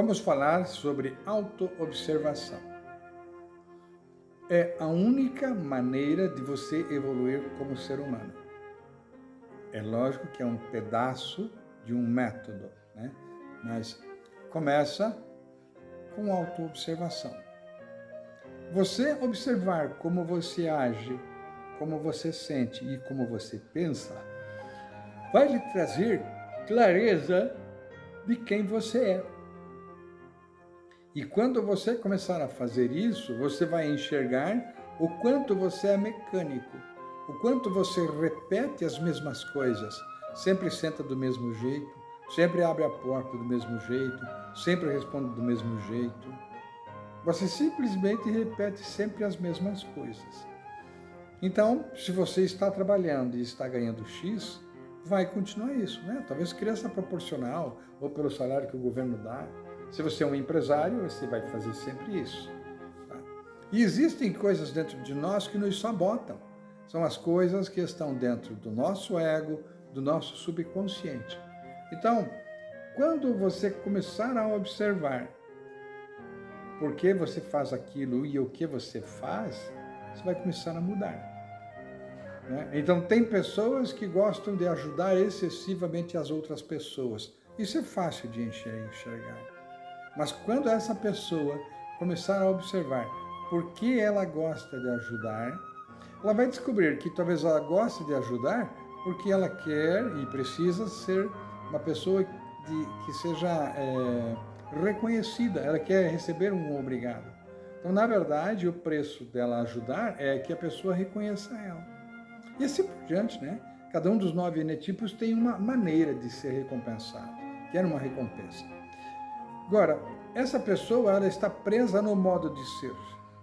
vamos falar sobre autoobservação. É a única maneira de você evoluir como ser humano. É lógico que é um pedaço de um método, né? mas começa com autoobservação. Você observar como você age, como você sente e como você pensa, vai lhe trazer clareza de quem você é. E quando você começar a fazer isso, você vai enxergar o quanto você é mecânico, o quanto você repete as mesmas coisas, sempre senta do mesmo jeito, sempre abre a porta do mesmo jeito, sempre responde do mesmo jeito. Você simplesmente repete sempre as mesmas coisas. Então, se você está trabalhando e está ganhando X, vai continuar isso, né? Talvez criança proporcional ou pelo salário que o governo dá. Se você é um empresário, você vai fazer sempre isso. Tá? E existem coisas dentro de nós que nos sabotam. São as coisas que estão dentro do nosso ego, do nosso subconsciente. Então, quando você começar a observar por que você faz aquilo e o que você faz, você vai começar a mudar. Né? Então, tem pessoas que gostam de ajudar excessivamente as outras pessoas. Isso é fácil de enxergar. Mas quando essa pessoa começar a observar por que ela gosta de ajudar, ela vai descobrir que talvez ela goste de ajudar porque ela quer e precisa ser uma pessoa de, que seja é, reconhecida, ela quer receber um obrigado. Então, na verdade, o preço dela ajudar é que a pessoa reconheça ela. E assim por diante, né? Cada um dos nove enetipos tem uma maneira de ser recompensado, quer uma recompensa. Agora, essa pessoa ela está presa no modo de ser.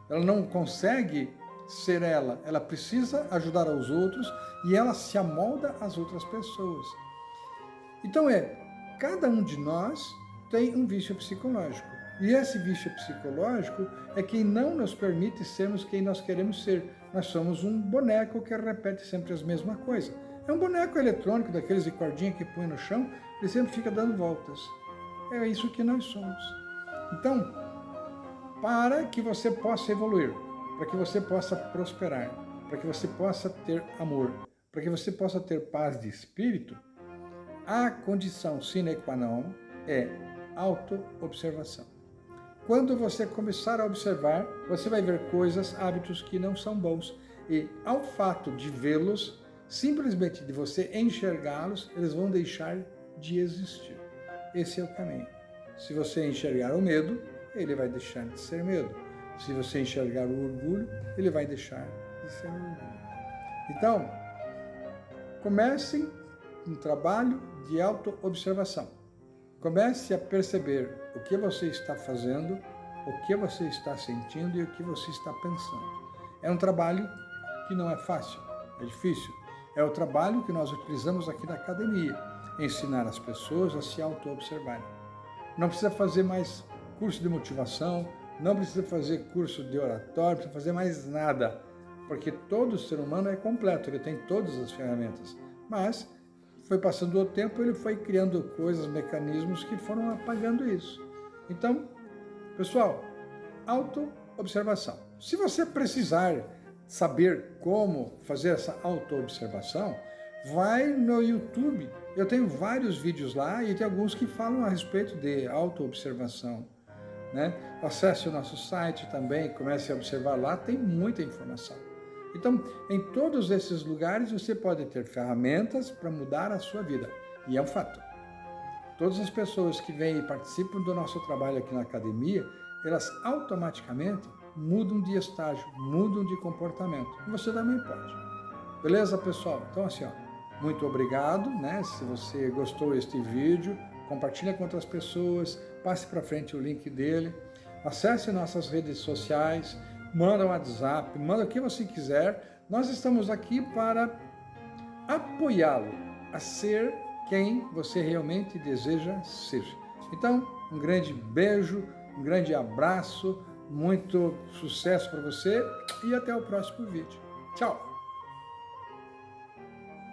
Ela não consegue ser ela, ela precisa ajudar aos outros e ela se amolda às outras pessoas. Então é, cada um de nós tem um vício psicológico. E esse vício psicológico é quem não nos permite sermos quem nós queremos ser. Nós somos um boneco que repete sempre as mesmas coisas. É um boneco eletrônico, daqueles de cordinha que põe no chão, ele sempre fica dando voltas. É isso que nós somos. Então, para que você possa evoluir, para que você possa prosperar, para que você possa ter amor, para que você possa ter paz de espírito, a condição sine qua non é auto-observação. Quando você começar a observar, você vai ver coisas, hábitos que não são bons. E ao fato de vê-los, simplesmente de você enxergá-los, eles vão deixar de existir. Esse é o caminho. Se você enxergar o medo, ele vai deixar de ser medo. Se você enxergar o orgulho, ele vai deixar de ser orgulho. Então, comecem um trabalho de auto-observação. Comece a perceber o que você está fazendo, o que você está sentindo e o que você está pensando. É um trabalho que não é fácil, é difícil. É o trabalho que nós utilizamos aqui na academia, ensinar as pessoas a se auto-observarem. Não precisa fazer mais curso de motivação, não precisa fazer curso de oratório, não precisa fazer mais nada, porque todo ser humano é completo, ele tem todas as ferramentas. Mas foi passando o tempo, ele foi criando coisas, mecanismos que foram apagando isso. Então, pessoal, auto-observação. Se você precisar saber como fazer essa auto-observação, vai no YouTube. Eu tenho vários vídeos lá e tem alguns que falam a respeito de auto-observação. Né? Acesse o nosso site também, comece a observar lá, tem muita informação. Então, em todos esses lugares você pode ter ferramentas para mudar a sua vida. E é um fato. Todas as pessoas que vêm e participam do nosso trabalho aqui na academia, elas automaticamente mudam de estágio, mudam de comportamento. Você também pode. Beleza, pessoal? Então, assim, ó, muito obrigado, né? Se você gostou deste vídeo, compartilhe com outras pessoas, passe para frente o link dele, acesse nossas redes sociais, manda um WhatsApp, manda o que você quiser. Nós estamos aqui para apoiá-lo a ser quem você realmente deseja ser. Então, um grande beijo, um grande abraço, muito sucesso para você e até o próximo vídeo. Tchau!